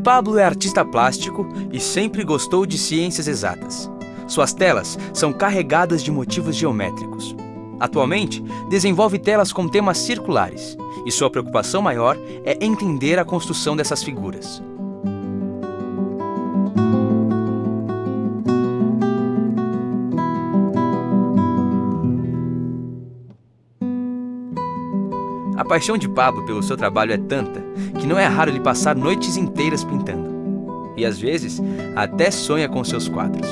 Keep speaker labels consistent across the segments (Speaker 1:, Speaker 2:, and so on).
Speaker 1: Pablo é artista plástico e sempre gostou de ciências exatas. Suas telas são carregadas de motivos geométricos. Atualmente, desenvolve telas com temas circulares e sua preocupação maior é entender a construção dessas figuras. A paixão de Pablo pelo seu trabalho é tanta que não é raro ele passar noites inteiras pintando. E às vezes, até sonha com seus quadros.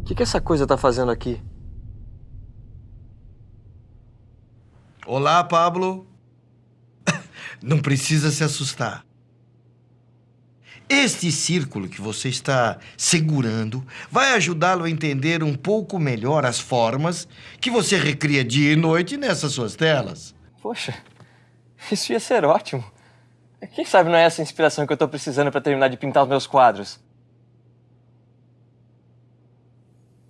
Speaker 2: O que, que essa coisa tá fazendo aqui?
Speaker 3: Olá, Pablo. Não precisa se assustar. Este círculo que você está segurando vai ajudá-lo a entender um pouco melhor as formas que você recria dia e noite nessas suas telas.
Speaker 2: Poxa, isso ia ser ótimo. Quem sabe não é essa inspiração que eu tô precisando para terminar de pintar os meus quadros?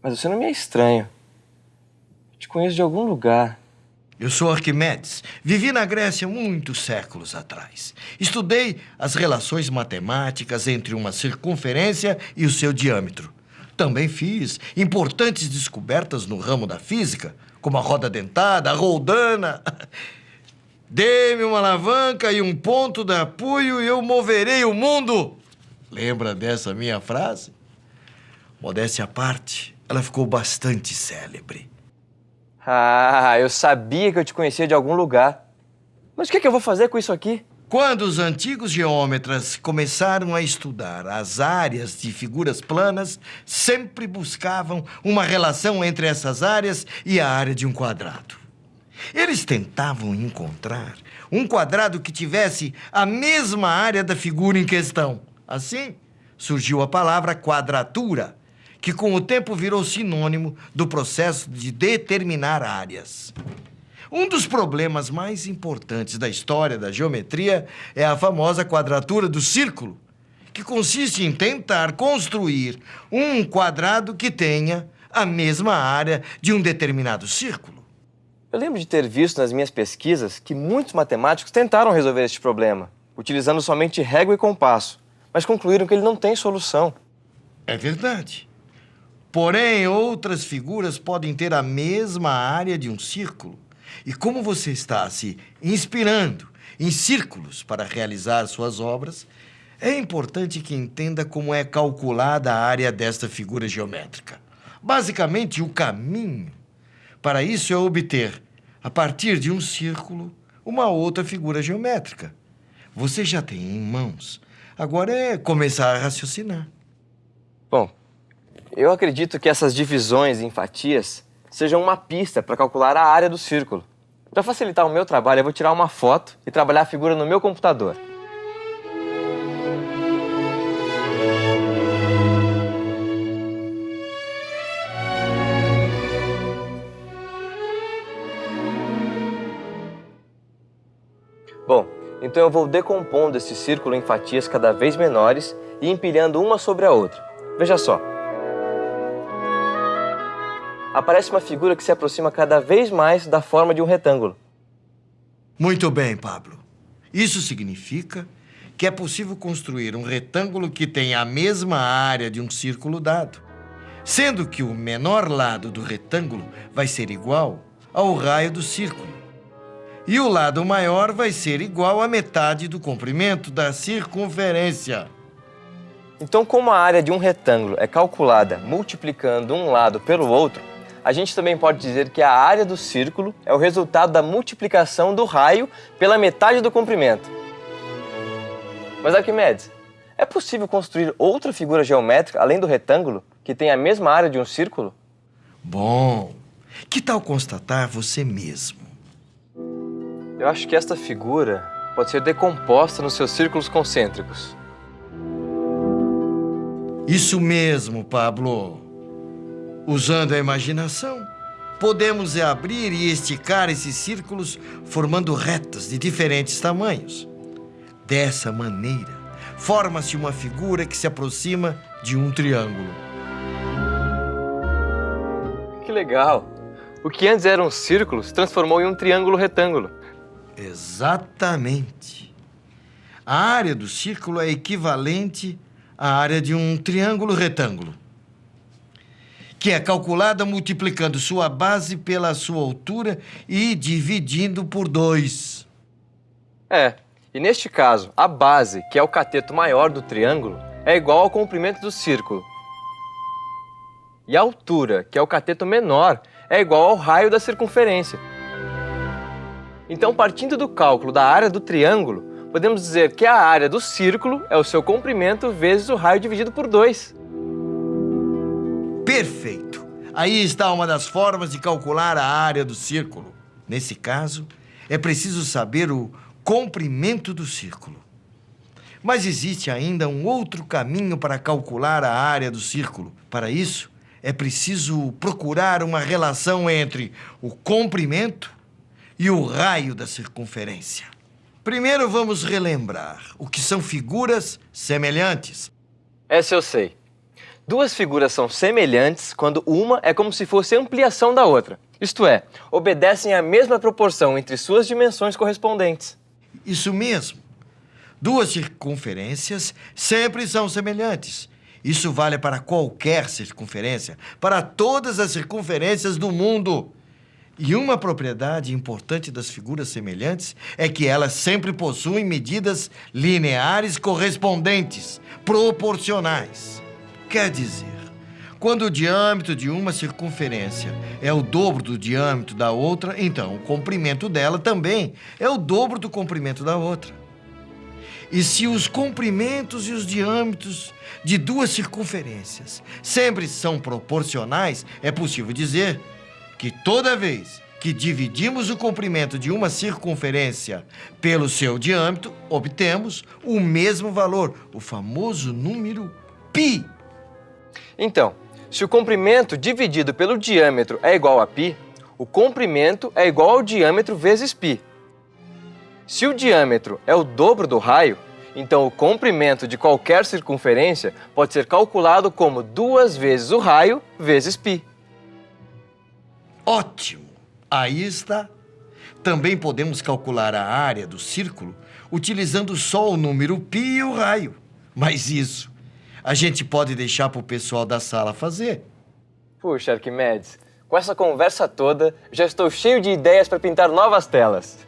Speaker 2: Mas você não me é estranho. Eu te conheço de algum lugar.
Speaker 3: Eu sou Arquimedes. Vivi na Grécia muitos séculos atrás. Estudei as relações matemáticas entre uma circunferência e o seu diâmetro. Também fiz importantes descobertas no ramo da física, como a roda dentada, a roldana. Dê-me uma alavanca e um ponto de apoio e eu moverei o mundo. Lembra dessa minha frase? Modéstia à parte, ela ficou bastante célebre.
Speaker 2: Ah, eu sabia que eu te conhecia de algum lugar. Mas o que, é que eu vou fazer com isso aqui?
Speaker 3: Quando os antigos geômetras começaram a estudar as áreas de figuras planas, sempre buscavam uma relação entre essas áreas e a área de um quadrado. Eles tentavam encontrar um quadrado que tivesse a mesma área da figura em questão. Assim, surgiu a palavra quadratura, que com o tempo virou sinônimo do processo de determinar áreas. Um dos problemas mais importantes da história da geometria é a famosa quadratura do círculo, que consiste em tentar construir um quadrado que tenha a mesma área de um determinado círculo.
Speaker 2: Eu lembro de ter visto nas minhas pesquisas que muitos matemáticos tentaram resolver este problema, utilizando somente régua e compasso, mas concluíram que ele não tem solução.
Speaker 3: É verdade. Porém, outras figuras podem ter a mesma área de um círculo. E como você está se inspirando em círculos para realizar suas obras, é importante que entenda como é calculada a área desta figura geométrica. Basicamente, o caminho para isso é obter, a partir de um círculo, uma outra figura geométrica. Você já tem em mãos. Agora é começar a raciocinar.
Speaker 2: Bom, eu acredito que essas divisões em fatias sejam uma pista para calcular a área do círculo. Para facilitar o meu trabalho, eu vou tirar uma foto e trabalhar a figura no meu computador. Bom, então eu vou decompondo esse círculo em fatias cada vez menores e empilhando uma sobre a outra. Veja só, aparece uma figura que se aproxima cada vez mais da forma de um retângulo.
Speaker 3: Muito bem, Pablo. Isso significa que é possível construir um retângulo que tenha a mesma área de um círculo dado, sendo que o menor lado do retângulo vai ser igual ao raio do círculo. E o lado maior vai ser igual à metade do comprimento da circunferência.
Speaker 2: Então, como a área de um retângulo é calculada multiplicando um lado pelo outro, a gente também pode dizer que a área do círculo é o resultado da multiplicação do raio pela metade do comprimento. Mas Arquimedes, é possível construir outra figura geométrica além do retângulo que tem a mesma área de um círculo?
Speaker 3: Bom, que tal constatar você mesmo?
Speaker 2: Eu acho que esta figura pode ser decomposta nos seus círculos concêntricos.
Speaker 3: Isso mesmo, Pablo. Usando a imaginação, podemos abrir e esticar esses círculos formando retas de diferentes tamanhos. Dessa maneira, forma-se uma figura que se aproxima de um triângulo.
Speaker 2: Que legal! O que antes era um círculo se transformou em um triângulo retângulo.
Speaker 3: Exatamente. A área do círculo é equivalente à área de um triângulo retângulo, que é calculada multiplicando sua base pela sua altura e dividindo por dois.
Speaker 2: É, e neste caso, a base, que é o cateto maior do triângulo, é igual ao comprimento do círculo. E a altura, que é o cateto menor, é igual ao raio da circunferência. Então, partindo do cálculo da área do triângulo, podemos dizer que a área do círculo é o seu comprimento vezes o raio dividido por 2.
Speaker 3: Perfeito! Aí está uma das formas de calcular a área do círculo. Nesse caso, é preciso saber o comprimento do círculo. Mas existe ainda um outro caminho para calcular a área do círculo. Para isso, é preciso procurar uma relação entre o comprimento e o raio da circunferência. Primeiro vamos relembrar o que são figuras semelhantes.
Speaker 2: Essa eu sei. Duas figuras são semelhantes quando uma é como se fosse ampliação da outra. Isto é, obedecem à mesma proporção entre suas dimensões correspondentes.
Speaker 3: Isso mesmo. Duas circunferências sempre são semelhantes. Isso vale para qualquer circunferência, para todas as circunferências do mundo. E uma propriedade importante das figuras semelhantes é que elas sempre possuem medidas lineares correspondentes, proporcionais. Quer dizer, quando o diâmetro de uma circunferência é o dobro do diâmetro da outra, então o comprimento dela também é o dobro do comprimento da outra. E se os comprimentos e os diâmetros de duas circunferências sempre são proporcionais, é possível dizer que toda vez que dividimos o comprimento de uma circunferência pelo seu diâmetro, obtemos o mesmo valor, o famoso número π.
Speaker 2: Então, se o comprimento dividido pelo diâmetro é igual a π, o comprimento é igual ao diâmetro vezes π. Se o diâmetro é o dobro do raio, então o comprimento de qualquer circunferência pode ser calculado como duas vezes o raio vezes π.
Speaker 3: Ótimo! Aí está. Também podemos calcular a área do círculo utilizando só o número π e o raio. Mas isso a gente pode deixar para o pessoal da sala fazer.
Speaker 2: Puxa, Arquimedes, com essa conversa toda, já estou cheio de ideias para pintar novas telas.